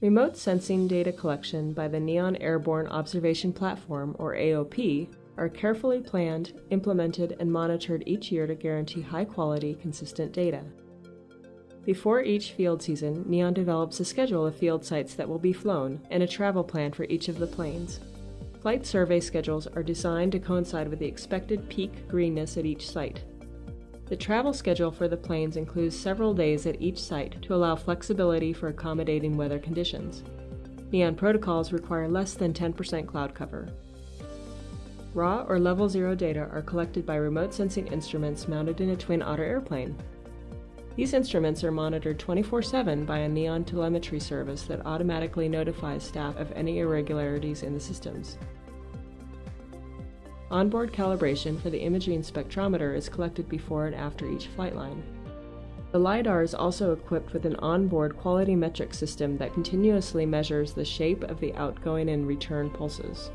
Remote sensing data collection by the Neon Airborne Observation Platform, or AOP, are carefully planned, implemented, and monitored each year to guarantee high quality, consistent data. Before each field season, NEON develops a schedule of field sites that will be flown and a travel plan for each of the planes. Flight survey schedules are designed to coincide with the expected peak greenness at each site. The travel schedule for the planes includes several days at each site to allow flexibility for accommodating weather conditions. NEON protocols require less than 10% cloud cover. Raw or level zero data are collected by remote sensing instruments mounted in a Twin Otter airplane. These instruments are monitored 24 7 by a Neon telemetry service that automatically notifies staff of any irregularities in the systems. Onboard calibration for the imaging spectrometer is collected before and after each flight line. The LiDAR is also equipped with an onboard quality metric system that continuously measures the shape of the outgoing and return pulses.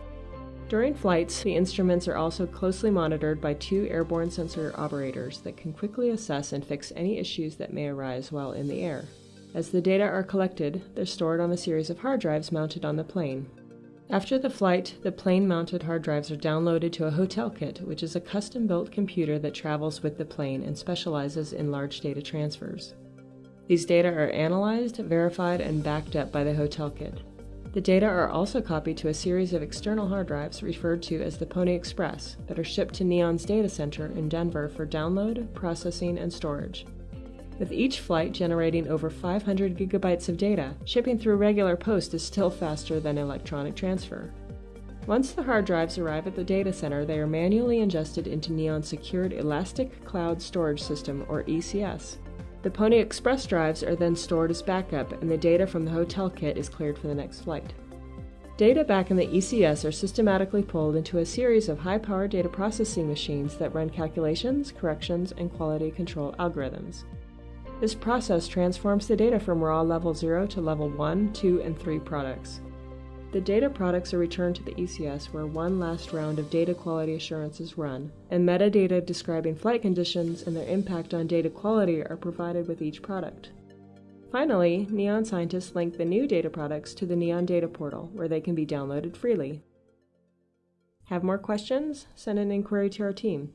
During flights, the instruments are also closely monitored by two airborne sensor operators that can quickly assess and fix any issues that may arise while in the air. As the data are collected, they're stored on a series of hard drives mounted on the plane. After the flight, the plane mounted hard drives are downloaded to a hotel kit, which is a custom built computer that travels with the plane and specializes in large data transfers. These data are analyzed, verified, and backed up by the hotel kit. The data are also copied to a series of external hard drives referred to as the Pony Express that are shipped to Neon's data center in Denver for download, processing, and storage. With each flight generating over 500 gigabytes of data, shipping through regular post is still faster than electronic transfer. Once the hard drives arrive at the data center, they are manually ingested into Neon's secured Elastic Cloud Storage System, or ECS, the Pony Express drives are then stored as backup, and the data from the hotel kit is cleared for the next flight. Data back in the ECS are systematically pulled into a series of high powered data processing machines that run calculations, corrections, and quality control algorithms. This process transforms the data from raw level 0 to level 1, 2, and 3 products. The data products are returned to the ECS where one last round of data quality assurance is run, and metadata describing flight conditions and their impact on data quality are provided with each product. Finally, NEON scientists link the new data products to the NEON Data Portal, where they can be downloaded freely. Have more questions? Send an inquiry to our team.